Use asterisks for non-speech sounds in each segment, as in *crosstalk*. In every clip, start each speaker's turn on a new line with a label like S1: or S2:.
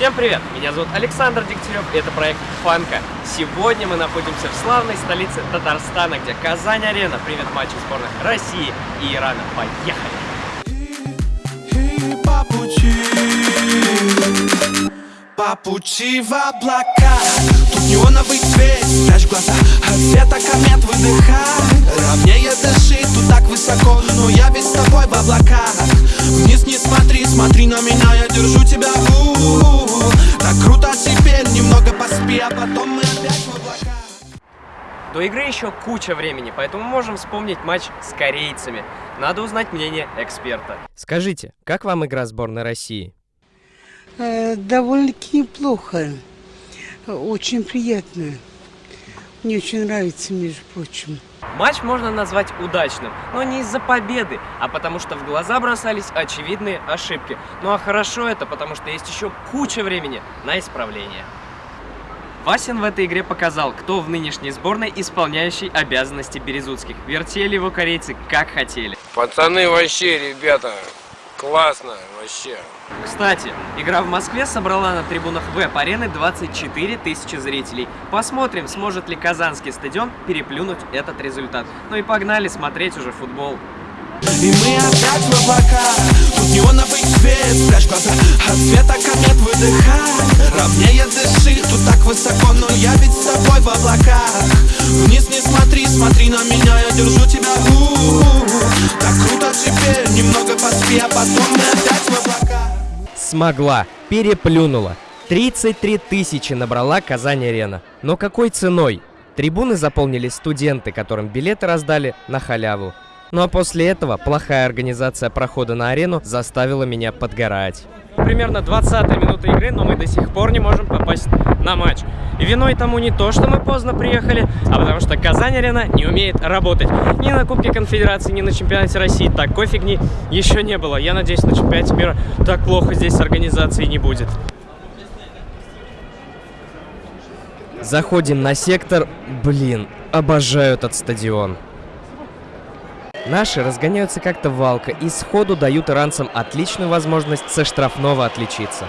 S1: Всем привет! Меня зовут Александр Дегтярев, и это проект Фанка. Сегодня мы находимся в славной столице Татарстана, где Казань-Арена примет матчи сборных России и Ирана. Поехали!
S2: по пути По пути в облака Тут неоновый свет, спрячь глаза света комет выдыхай Ровнее дыши, тут так высоко Но я ведь с тобой в облаках Вниз не смотри, смотри на меня Я держу потом мы опять в облаках
S1: До игры еще куча времени, поэтому можем вспомнить матч с корейцами. Надо узнать мнение эксперта.
S3: Скажите, как вам игра сборной России?
S4: Э, довольно-таки неплохо. Очень приятно. Мне очень нравится, между прочим.
S1: Матч можно назвать удачным, но не из-за победы, а потому что в глаза бросались очевидные ошибки. Ну а хорошо это, потому что есть еще куча времени на исправление. Васин в этой игре показал, кто в нынешней сборной исполняющий обязанности Березутских. Вертели его корейцы как хотели.
S5: Пацаны вообще, ребята, классно вообще.
S1: Кстати, игра в Москве собрала на трибунах веб-арены 24 тысячи зрителей. Посмотрим, сможет ли Казанский стадион переплюнуть этот результат. Ну и погнали смотреть уже футбол.
S2: И мы опять в облаках Тут неоновый свет, спрячь глаза От света комет выдыхай Ровнее дыши, тут так высоко Но я ведь с тобой в облаках Вниз не смотри, смотри на меня Я держу тебя, у -у -у. Так круто теперь, немного поспи А потом мы опять в облаках
S3: Смогла, переплюнула. 33 тысячи набрала Казань-Арена. Но какой ценой? Трибуны заполнили студенты, которым билеты раздали на халяву. Ну а после этого плохая организация прохода на арену заставила меня подгорать.
S1: Примерно 20 минута игры, но мы до сих пор не можем попасть на матч. И виной тому не то, что мы поздно приехали, а потому что Казань-Арена не умеет работать. Ни на Кубке Конфедерации, ни на Чемпионате России такой фигни еще не было. Я надеюсь, на Чемпионате мира так плохо здесь с организацией не будет.
S3: Заходим на сектор. Блин, обожаю этот стадион. Наши разгоняются как-то валко и сходу дают иранцам отличную возможность со штрафного отличиться.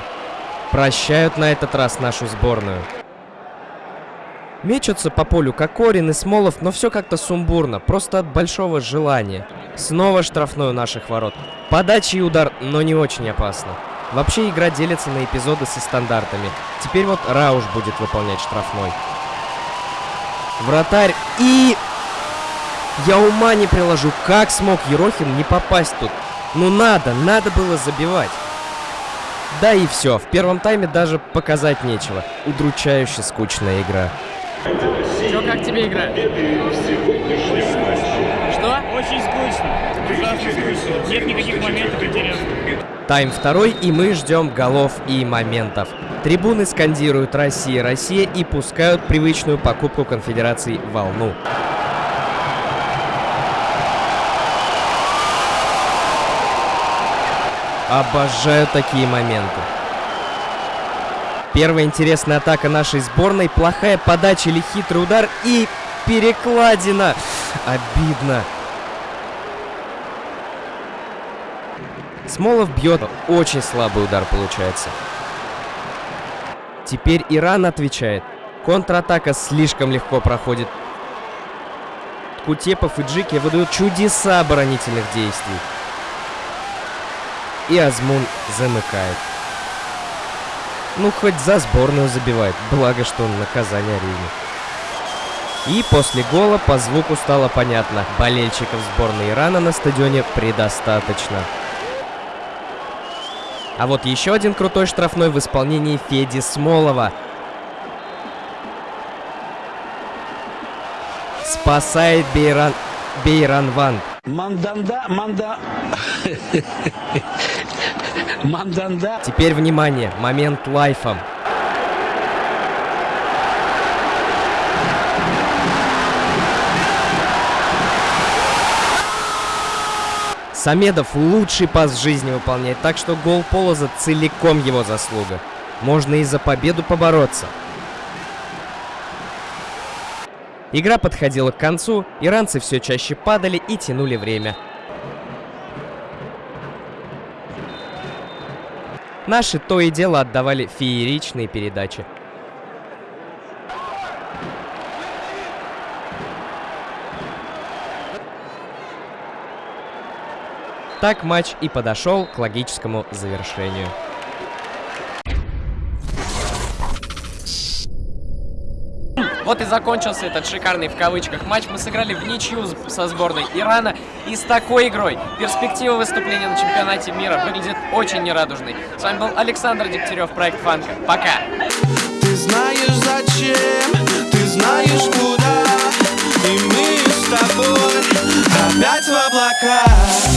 S3: Прощают на этот раз нашу сборную. Мечутся по полю Кокорин и Смолов, но все как-то сумбурно, просто от большого желания. Снова штрафной у наших ворот. Подача и удар, но не очень опасно. Вообще игра делится на эпизоды со стандартами. Теперь вот Рауш будет выполнять штрафной. Вратарь и... Я ума не приложу, как смог Ерохин не попасть тут. Ну надо, надо было забивать. Да и все, в первом тайме даже показать нечего. Удручающе скучная игра.
S1: Че, как тебе игра? Что?
S6: Очень скучно. Ужасно скучно. Нет никаких моментов интересных.
S3: Тайм второй, и мы ждем голов и моментов. Трибуны скандируют «Россия, Россия» и пускают привычную покупку конфедераций волну. Обожаю такие моменты. Первая интересная атака нашей сборной, плохая подача или хитрый удар и перекладина. Обидно. Смолов бьет, очень слабый удар получается. Теперь Иран отвечает. Контратака слишком легко проходит. Кутепов и Джики выдают чудеса оборонительных действий. И Азмун замыкает. Ну, хоть за сборную забивает, благо, что он на Казань-арене. И после гола по звуку стало понятно, болельщиков сборной Ирана на стадионе предостаточно. А вот еще один крутой штрафной в исполнении Феди Смолова. Спасает Бейран... Бейран Ван.
S7: Манданда, манда... *laughs* Манданда.
S3: Теперь внимание, момент лайфом. Самедов лучший пас в жизни выполняет, так что гол Полоза целиком его заслуга. Можно и за победу побороться. Игра подходила к концу, иранцы все чаще падали и тянули время.
S8: Наши то и дело отдавали фееричные передачи. Так матч и подошел к логическому завершению.
S3: Вот и закончился этот шикарный в кавычках матч. Мы сыграли в ничью со сборной Ирана. И с такой игрой перспектива выступления на чемпионате мира выглядит очень нерадужной. С вами был Александр Дегтярев, проект Фанка. Пока!
S2: Ты знаешь зачем, ты знаешь куда И мы с тобой опять в облаках